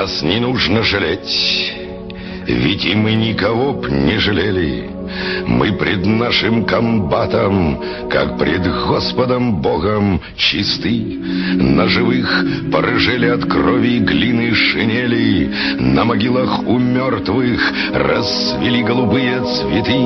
Нас не нужно жалеть, ведь и мы никого б не жалели. Мы пред нашим комбатом, как пред Господом Богом, чисты. На живых порыжели от крови глины шинели, На могилах у мертвых расцвели голубые цветы,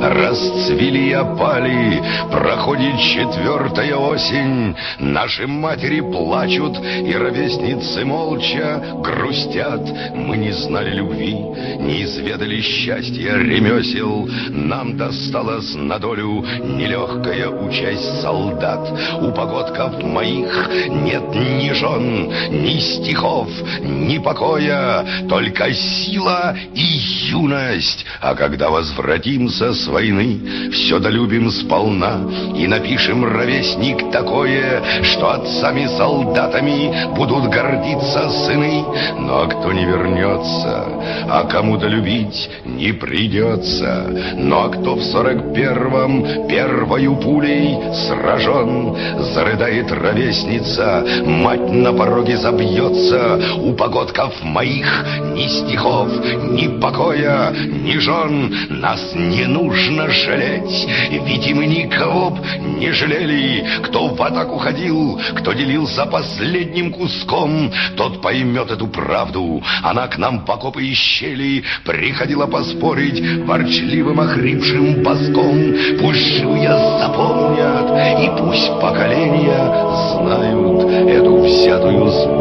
Расцвели и опали, проходит четвертая осень, Наши матери плачут, и ровесницы молча грустят. Мы не знали любви, не изведали счастья ремесел, нам досталось на долю нелегкая участь солдат. У погодков моих нет ни жен, ни стихов, ни покоя, только сила и юность. А когда возвратимся с войны, все долюбим сполна и напишем ровесник такое, что отцами солдатами будут гордиться сыны. Но кто не вернется, а кому-то любить не придется, но кто в сорок первом первою пулей сражен, Зарыдает ровесница, мать на пороге забьется. У погодков моих ни стихов, ни покоя, ни жен Нас не нужно жалеть, ведь и мы никого б не жалели. Кто в атаку ходил, кто делился последним куском, Тот поймет эту правду. Она к нам по копы и щели приходила поспорить ворчливым охрипшим боском. Пусть живые запомнят, и пусть поколения знают эту взятую с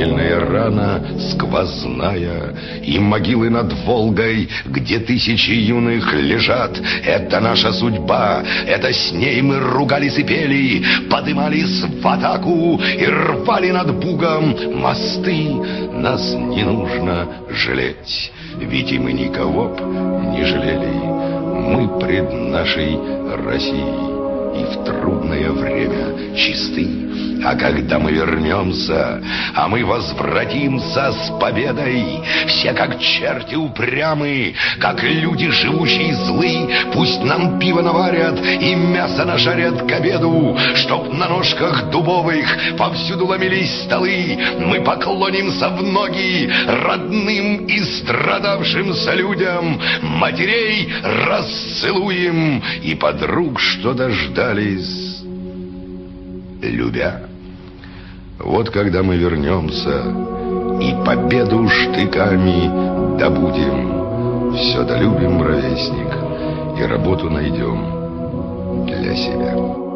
смертельная рана сквозная, И могилы над Волгой, где тысячи юных лежат. Это наша судьба, это с ней мы ругались и пели, Подымались в атаку и рвали над Бугом мосты. Нас не нужно жалеть, ведь и мы никого б не жалели. Мы пред нашей Россией и в трудное время чисты. А когда мы вернемся, а мы возвратимся с победой, все как черти упрямы, как люди живущие злы, пусть нам пиво наварят и мясо нажарят к обеду, чтоб на ножках дубовых повсюду ломились столы, мы поклонимся в ноги родным и страдавшимся людям, матерей расцелуем. И подруг, что дождались, любя. Вот когда мы вернемся и победу штыками добудем, все долюбим, ровесник, и работу найдем для себя.